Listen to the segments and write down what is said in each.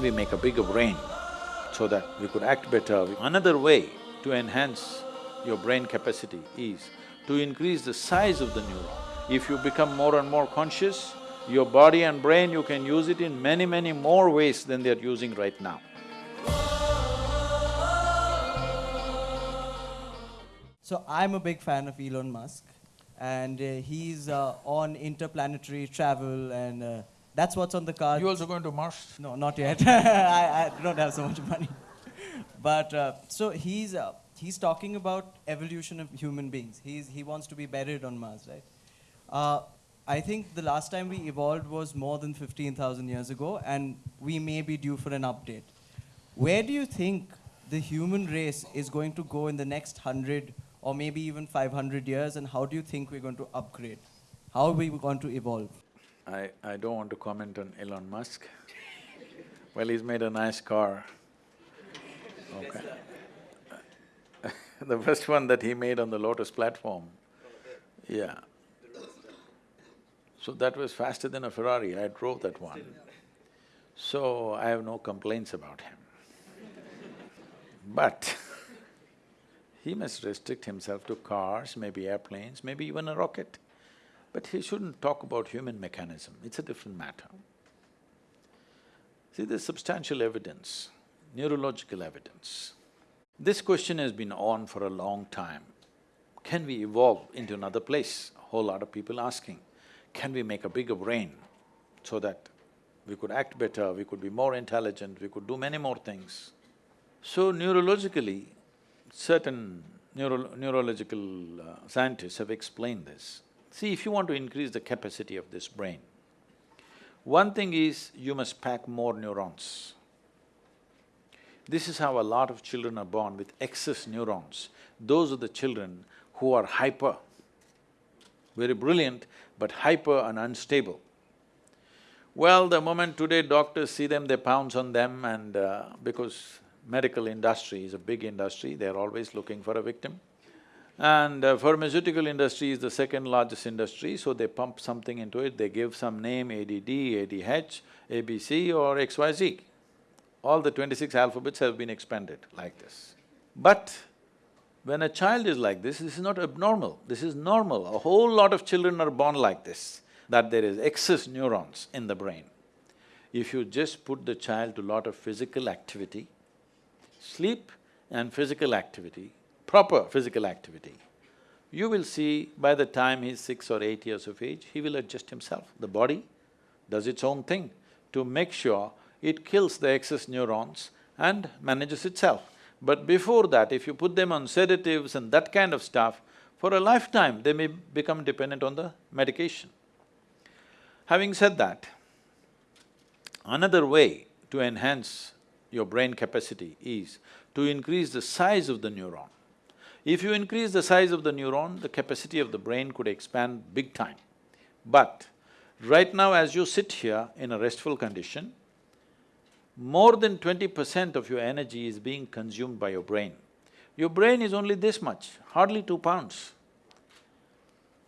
we make a bigger brain so that we could act better? Another way to enhance your brain capacity is to increase the size of the neuron. If you become more and more conscious, your body and brain, you can use it in many, many more ways than they're using right now. So I'm a big fan of Elon Musk and uh, he's uh, on interplanetary travel and uh, that's what's on the card. You also going to Mars? No, not yet. I, I don't have so much money. But uh, so he's uh, he's talking about evolution of human beings. He's, he wants to be buried on Mars, right? Uh, I think the last time we evolved was more than 15,000 years ago, and we may be due for an update. Where do you think the human race is going to go in the next 100 or maybe even 500 years, and how do you think we're going to upgrade? How are we going to evolve? I, I don't want to comment on Elon Musk. well, he's made a nice car. Okay. the first one that he made on the Lotus platform, yeah. So that was faster than a Ferrari, I drove that one. So I have no complaints about him. But he must restrict himself to cars, maybe airplanes, maybe even a rocket. But he shouldn't talk about human mechanism, it's a different matter. See, there's substantial evidence, neurological evidence. This question has been on for a long time. Can we evolve into another place? A whole lot of people asking, can we make a bigger brain so that we could act better, we could be more intelligent, we could do many more things. So neurologically, certain neuro neurological uh, scientists have explained this. See, if you want to increase the capacity of this brain, one thing is you must pack more neurons. This is how a lot of children are born with excess neurons. Those are the children who are hyper, very brilliant, but hyper and unstable. Well, the moment today doctors see them, they pounce on them and uh, because medical industry is a big industry, they're always looking for a victim. And uh, pharmaceutical industry is the second largest industry, so they pump something into it, they give some name ADD, ADH, ABC or XYZ. All the twenty-six alphabets have been expanded like this. But when a child is like this, this is not abnormal, this is normal. A whole lot of children are born like this, that there is excess neurons in the brain. If you just put the child to lot of physical activity, sleep and physical activity, proper physical activity, you will see by the time he's six or eight years of age, he will adjust himself. The body does its own thing to make sure it kills the excess neurons and manages itself. But before that, if you put them on sedatives and that kind of stuff, for a lifetime they may become dependent on the medication. Having said that, another way to enhance your brain capacity is to increase the size of the neuron. If you increase the size of the neuron, the capacity of the brain could expand big time. But right now as you sit here in a restful condition, more than twenty percent of your energy is being consumed by your brain. Your brain is only this much, hardly two pounds.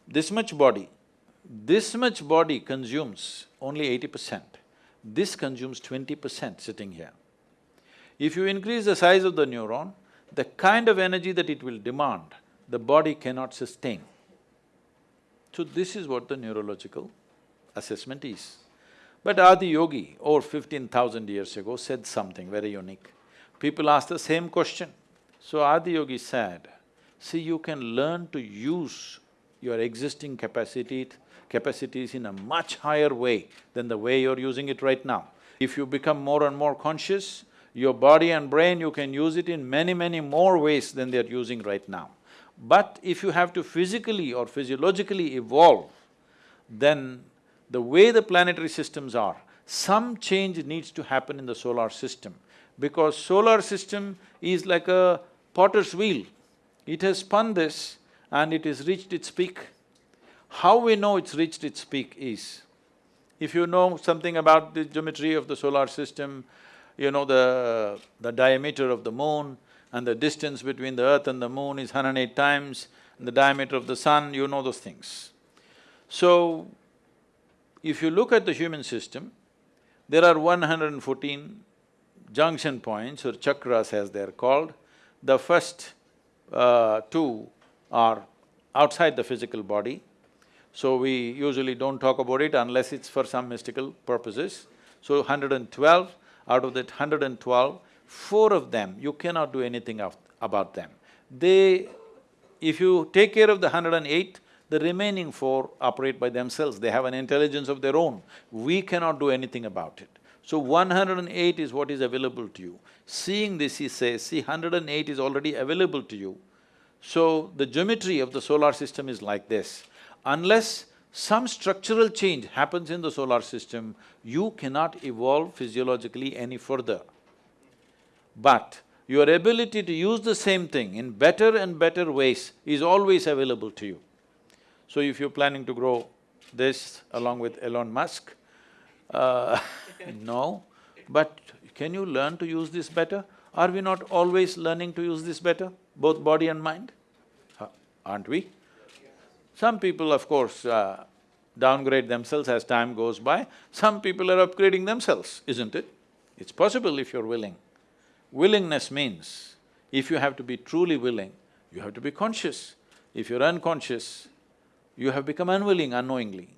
This much body, this much body consumes only eighty percent. This consumes twenty percent sitting here. If you increase the size of the neuron, the kind of energy that it will demand, the body cannot sustain. So this is what the neurological assessment is. But Adi Yogi, over fifteen thousand years ago, said something very unique. People asked the same question. So Adi Yogi said, see, you can learn to use your existing capacity, capacities in a much higher way than the way you're using it right now. If you become more and more conscious, your body and brain, you can use it in many, many more ways than they're using right now. But if you have to physically or physiologically evolve, then the way the planetary systems are, some change needs to happen in the solar system because solar system is like a potter's wheel. It has spun this and it has reached its peak. How we know it's reached its peak is, if you know something about the geometry of the solar system, you know the… the diameter of the moon and the distance between the earth and the moon is 108 times, the diameter of the sun, you know those things. So, if you look at the human system, there are 114 junction points or chakras as they're called. The first uh, two are outside the physical body, so we usually don't talk about it unless it's for some mystical purposes. So hundred and twelve, out of that hundred and twelve, four of them, you cannot do anything about them. They… if you take care of the hundred and eight, the remaining four operate by themselves, they have an intelligence of their own. We cannot do anything about it. So one hundred and eight is what is available to you. Seeing this, he says, see, hundred and eight is already available to you. So the geometry of the solar system is like this. Unless some structural change happens in the solar system, you cannot evolve physiologically any further. But your ability to use the same thing in better and better ways is always available to you. So if you're planning to grow this along with Elon Musk, uh, no, but can you learn to use this better? Are we not always learning to use this better, both body and mind? Huh, Aren't we? Some people, of course, uh, downgrade themselves as time goes by, some people are upgrading themselves, isn't it? It's possible if you're willing. Willingness means, if you have to be truly willing, you have to be conscious. If you're unconscious, you have become unwilling unknowingly.